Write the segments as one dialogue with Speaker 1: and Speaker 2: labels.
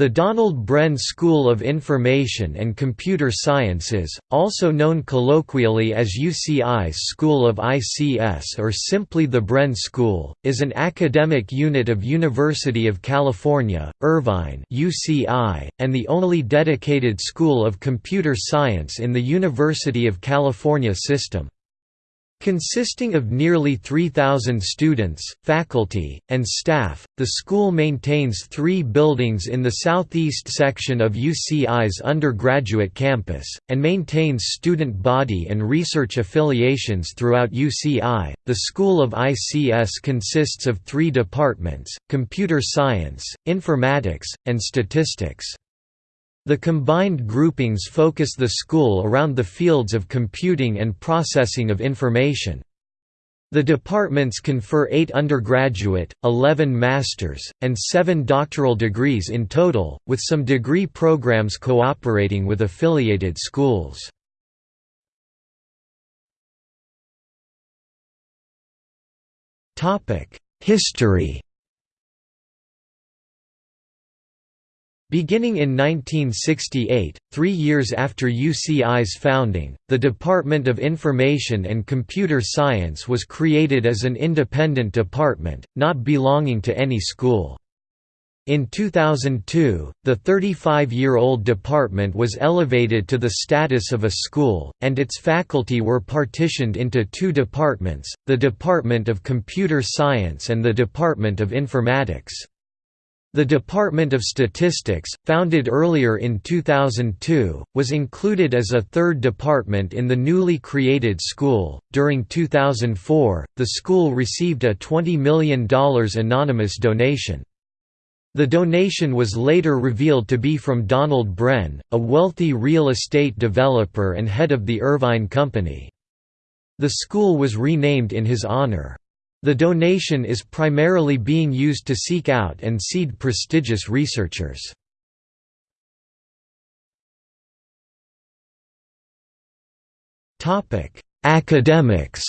Speaker 1: The Donald Bren School of Information and Computer Sciences, also known colloquially as UCI's School of ICS or simply the Bren School, is an academic unit of University of California, Irvine UCI, and the only dedicated school of computer science in the University of California system. Consisting of nearly 3,000 students, faculty, and staff, the school maintains three buildings in the southeast section of UCI's undergraduate campus, and maintains student body and research affiliations throughout UCI. The School of ICS consists of three departments computer science, informatics, and statistics. The combined groupings focus the school around the fields of computing and processing of information. The departments confer 8 undergraduate, 11 master's, and 7 doctoral degrees in total, with some degree programs cooperating with affiliated schools. History Beginning in 1968, three years after UCI's founding, the Department of Information and Computer Science was created as an independent department, not belonging to any school. In 2002, the 35-year-old department was elevated to the status of a school, and its faculty were partitioned into two departments, the Department of Computer Science and the Department of Informatics. The Department of Statistics, founded earlier in 2002, was included as a third department in the newly created school. During 2004, the school received a $20 million anonymous donation. The donation was later revealed to be from Donald Bren, a wealthy real estate developer and head of the Irvine Company. The school was renamed in his honor. The donation is primarily being used to seek out and seed prestigious researchers. Academics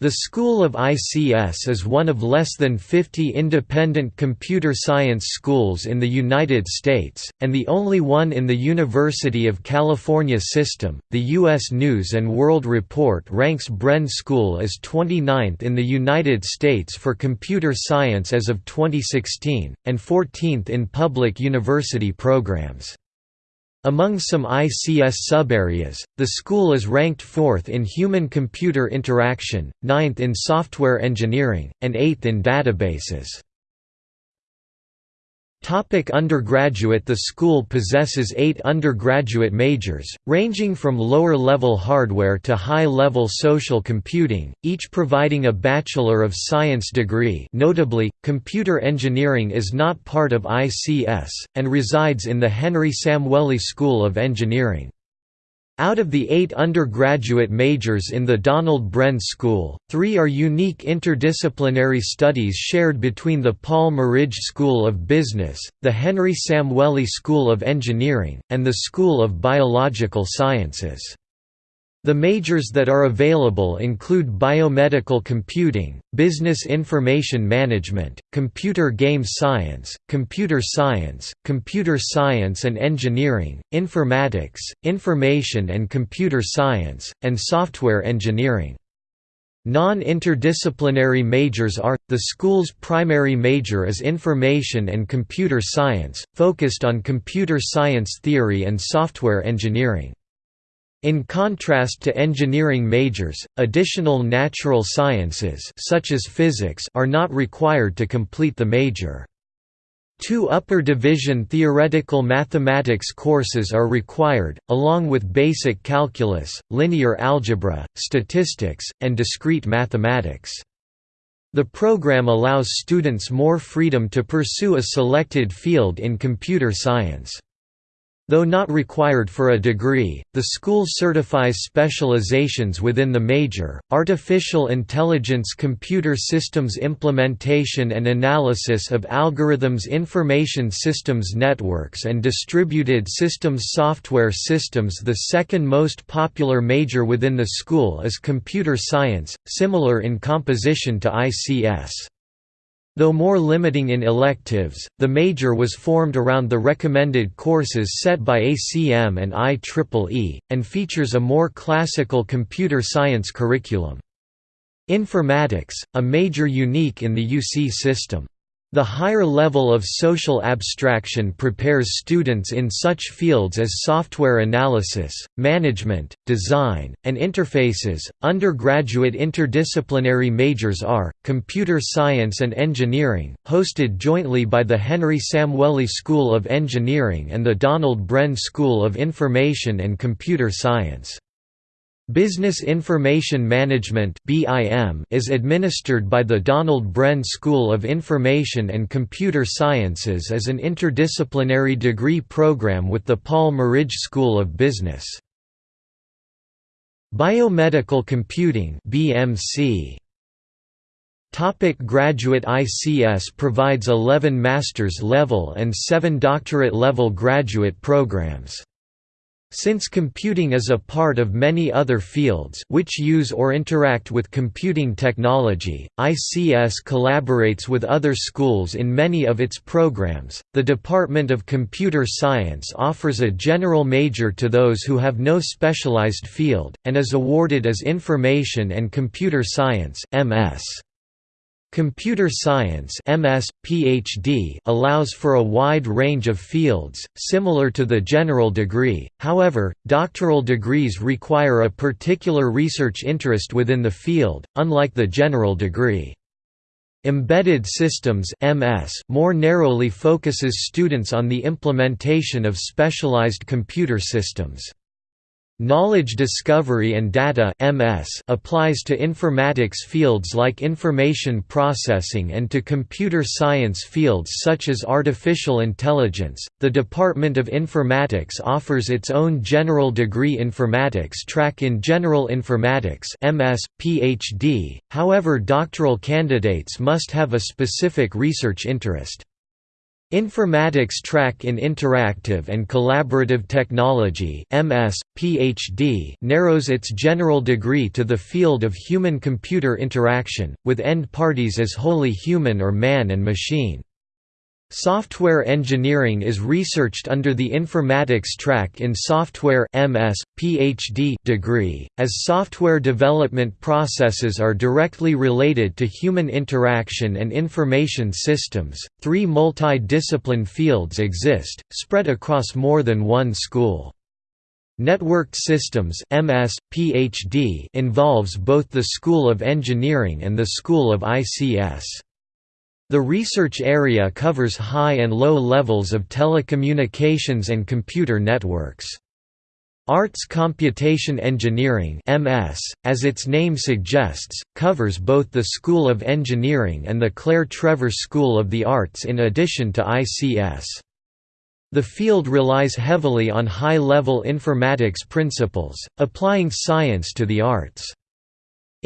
Speaker 1: The School of ICS is one of less than 50 independent computer science schools in the United States, and the only one in the University of California system. The U.S. News and World Report ranks Bren School as 29th in the United States for computer science as of 2016, and 14th in public university programs. Among some ICS subareas, the school is ranked 4th in human-computer interaction, 9th in software engineering, and 8th in databases. Topic undergraduate The school possesses eight undergraduate majors, ranging from lower-level hardware to high-level social computing, each providing a Bachelor of Science degree notably, computer engineering is not part of ICS, and resides in the Henry Samueli School of Engineering. Out of the eight undergraduate majors in the Donald Bren School, three are unique interdisciplinary studies shared between the Paul Merage School of Business, the Henry Samueli School of Engineering, and the School of Biological Sciences. The majors that are available include biomedical computing, business information management, computer game science, computer science, computer science and engineering, informatics, information and computer science, and software engineering. Non-interdisciplinary majors are, the school's primary major is Information and Computer Science, focused on computer science theory and software engineering. In contrast to engineering majors, additional natural sciences such as physics are not required to complete the major. Two upper division theoretical mathematics courses are required, along with basic calculus, linear algebra, statistics, and discrete mathematics. The program allows students more freedom to pursue a selected field in computer science. Though not required for a degree, the school certifies specializations within the major, artificial intelligence computer systems implementation and analysis of algorithms information systems networks and distributed systems software systems The second most popular major within the school is computer science, similar in composition to ICS. Though more limiting in electives, the major was formed around the recommended courses set by ACM and IEEE, and features a more classical computer science curriculum. Informatics, a major unique in the UC system. The higher level of social abstraction prepares students in such fields as software analysis, management, design, and interfaces. Undergraduate interdisciplinary majors are computer science and engineering, hosted jointly by the Henry Samueli School of Engineering and the Donald Bren School of Information and Computer Science. Business Information Management is administered by the Donald Bren School of Information and Computer Sciences as an interdisciplinary degree program with the Paul Merage School of Business. Biomedical Computing BMC Topic graduate ICS provides 11 master's level and 7 doctorate level graduate programs. Since computing is a part of many other fields which use or interact with computing technology, ICS collaborates with other schools in many of its programs. The Department of Computer Science offers a general major to those who have no specialized field, and is awarded as Information and Computer Science (MS). Computer science MS, PhD allows for a wide range of fields, similar to the general degree, however, doctoral degrees require a particular research interest within the field, unlike the general degree. Embedded Systems MS more narrowly focuses students on the implementation of specialized computer systems. Knowledge discovery and data (MS) applies to informatics fields like information processing and to computer science fields such as artificial intelligence. The Department of Informatics offers its own general degree informatics track in General Informatics (MS, PhD). However, doctoral candidates must have a specific research interest. Informatics track in Interactive and Collaborative Technology MS, PhD narrows its general degree to the field of human-computer interaction, with end parties as wholly human or man and machine. Software engineering is researched under the informatics track in software MS, PhD degree, as software development processes are directly related to human interaction and information systems. Three multi-discipline fields exist, spread across more than one school. Networked Systems MS, PhD involves both the School of Engineering and the School of ICS. The research area covers high and low levels of telecommunications and computer networks. Arts Computation Engineering MS, as its name suggests, covers both the School of Engineering and the Claire Trevor School of the Arts in addition to ICS. The field relies heavily on high-level informatics principles, applying science to the arts.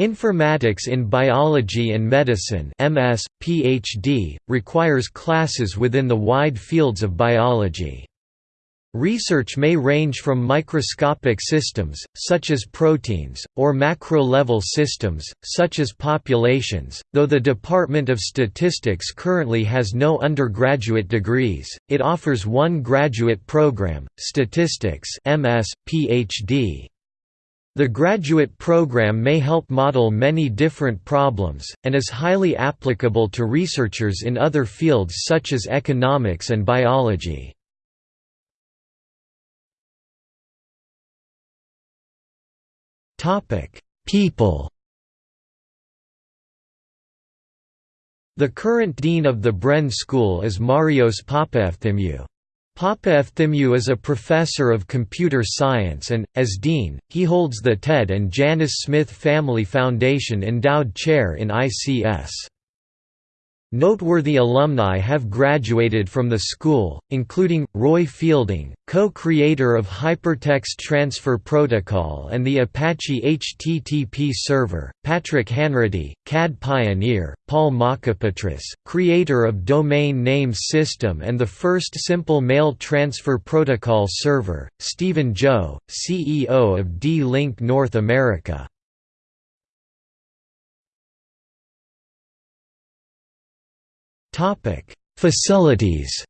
Speaker 1: Informatics in Biology and Medicine MS, PhD, requires classes within the wide fields of biology. Research may range from microscopic systems, such as proteins, or macro-level systems, such as populations. Though the Department of Statistics currently has no undergraduate degrees, it offers one graduate program, Statistics MS, PhD. The graduate program may help model many different problems, and is highly applicable to researchers in other fields such as economics and biology. People The current dean of the Bren School is Marios Papaefthimiou. Papaefthimiou is a professor of computer science and, as dean, he holds the Ted and Janice Smith Family Foundation Endowed Chair in ICS. Noteworthy alumni have graduated from the school, including, Roy Fielding, co-creator of Hypertext Transfer Protocol and the Apache HTTP server, Patrick Hanratty, CAD pioneer, Paul Mockapetris, creator of Domain Name System and the first simple mail transfer protocol server, Stephen Joe, CEO of D-Link North America. Facilities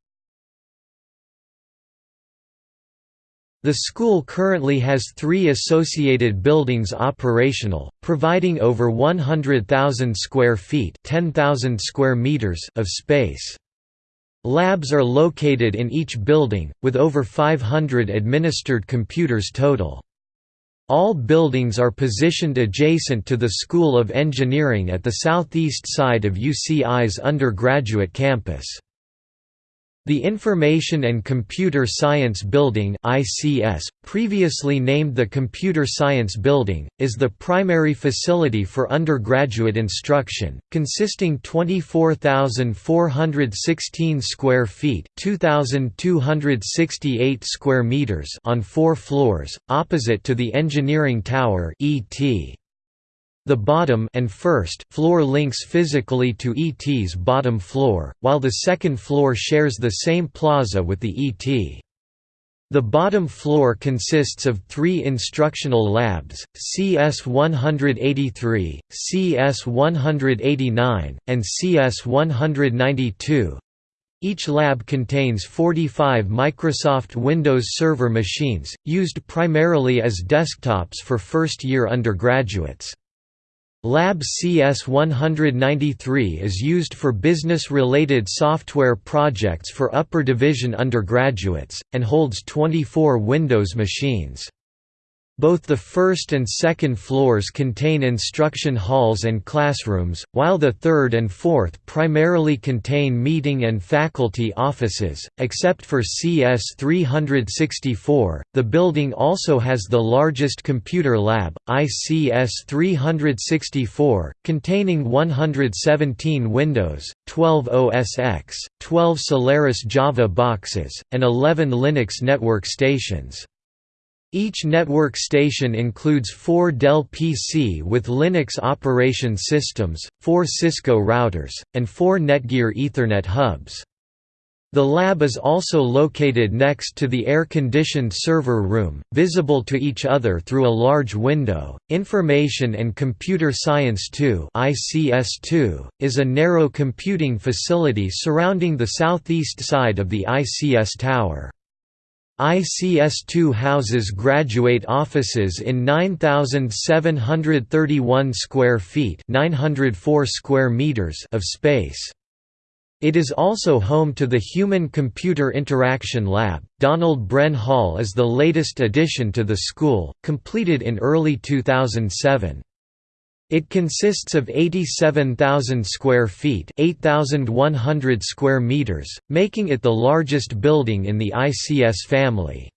Speaker 1: The school currently has three associated buildings operational, providing over 100,000 square feet 10,000 square meters of space. Labs are located in each building, with over 500 administered computers total. All buildings are positioned adjacent to the School of Engineering at the southeast side of UCI's undergraduate campus. The Information and Computer Science Building ICS, previously named the Computer Science Building, is the primary facility for undergraduate instruction, consisting 24,416 square feet 2,268 square meters on four floors, opposite to the Engineering Tower ET. The bottom and first floor links physically to ET's bottom floor, while the second floor shares the same plaza with the ET. The bottom floor consists of three instructional labs, CS-183, CS-189, and CS-192. Each lab contains 45 Microsoft Windows Server machines, used primarily as desktops for first-year undergraduates. Lab CS193 is used for business-related software projects for upper division undergraduates, and holds 24 Windows machines. Both the first and second floors contain instruction halls and classrooms, while the third and fourth primarily contain meeting and faculty offices. Except for CS 364, the building also has the largest computer lab, ICS 364, containing 117 Windows, 12 OS X, 12 Solaris Java boxes, and 11 Linux network stations. Each network station includes four Dell PC with Linux operation systems, four Cisco routers, and four Netgear Ethernet hubs. The lab is also located next to the air-conditioned server room, visible to each other through a large window. Information and Computer Science 2 (ICS2) is a narrow computing facility surrounding the southeast side of the ICS tower. ICS2 houses graduate offices in 9731 square feet, 904 square meters of space. It is also home to the Human Computer Interaction Lab. Donald Bren Hall is the latest addition to the school, completed in early 2007. It consists of 87,000 square feet 8,100 square meters, making it the largest building in the ICS family.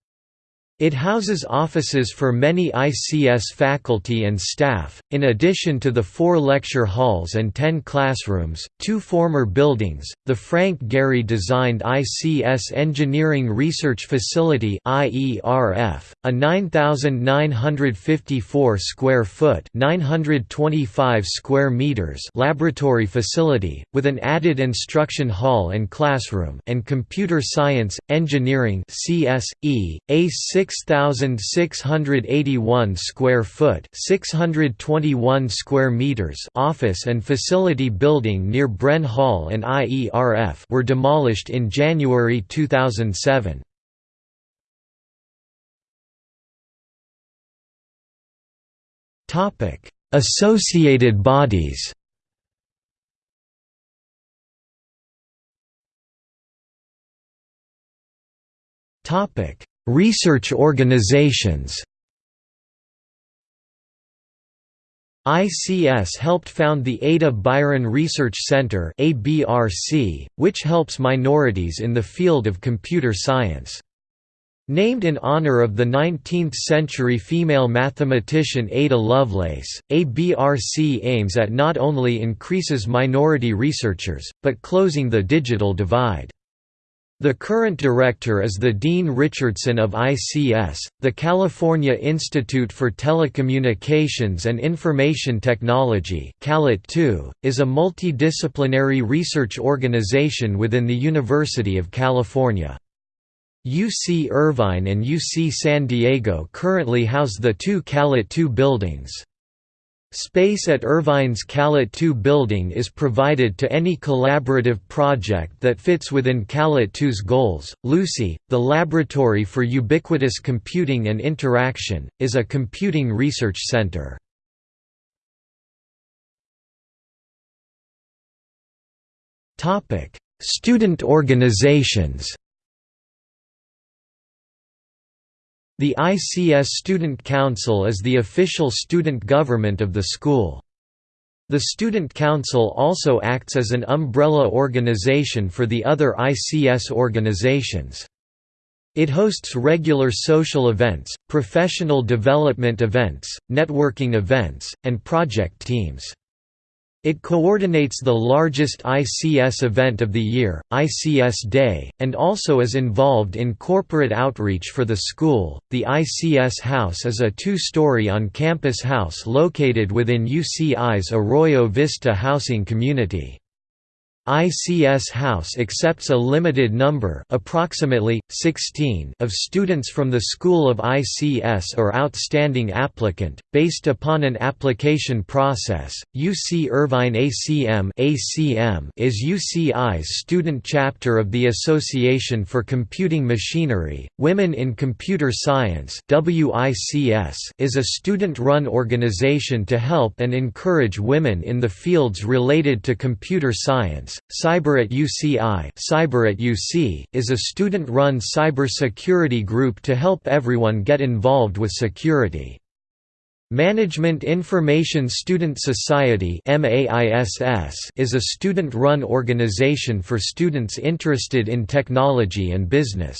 Speaker 1: It houses offices for many ICS faculty and staff, in addition to the four lecture halls and ten classrooms. Two former buildings, the Frank Gehry designed ICS Engineering Research Facility a 9,954 square foot (925 square meters) laboratory facility with an added instruction hall and classroom, and Computer Science Engineering (CSE), a 6 6,681 square foot, 621 square meters office and facility building near Bren Hall and IERF were demolished in January 2007. Topic: Associated bodies. Topic: Research organizations ICS helped found the Ada Byron Research Center which helps minorities in the field of computer science. Named in honor of the 19th-century female mathematician Ada Lovelace, ABRC aims at not only increases minority researchers, but closing the digital divide. The current director is the Dean Richardson of ICS. The California Institute for Telecommunications and Information Technology (CALIT-2) is a multidisciplinary research organization within the University of California. UC Irvine and UC San Diego currently house the two CALIT-2 buildings. Space at Irvine's CALIT 2 building is provided to any collaborative project that fits within CALIT 2's goals. LUCI, the Laboratory for Ubiquitous Computing and Interaction, is a computing research center. Student organizations The ICS Student Council is the official student government of the school. The Student Council also acts as an umbrella organization for the other ICS organizations. It hosts regular social events, professional development events, networking events, and project teams. It coordinates the largest ICS event of the year, ICS Day, and also is involved in corporate outreach for the school. The ICS House is a two story on campus house located within UCI's Arroyo Vista housing community. ICS House accepts a limited number approximately, 16 of students from the School of ICS or outstanding applicant, based upon an application process. UC Irvine ACM, ACM is UCI's student chapter of the Association for Computing Machinery. Women in Computer Science WICS is a student-run organization to help and encourage women in the fields related to computer science Cyber at UCI Cyber at UC, is a student-run cyber security group to help everyone get involved with security. Management Information Student Society is a student-run organization for students interested in technology and business.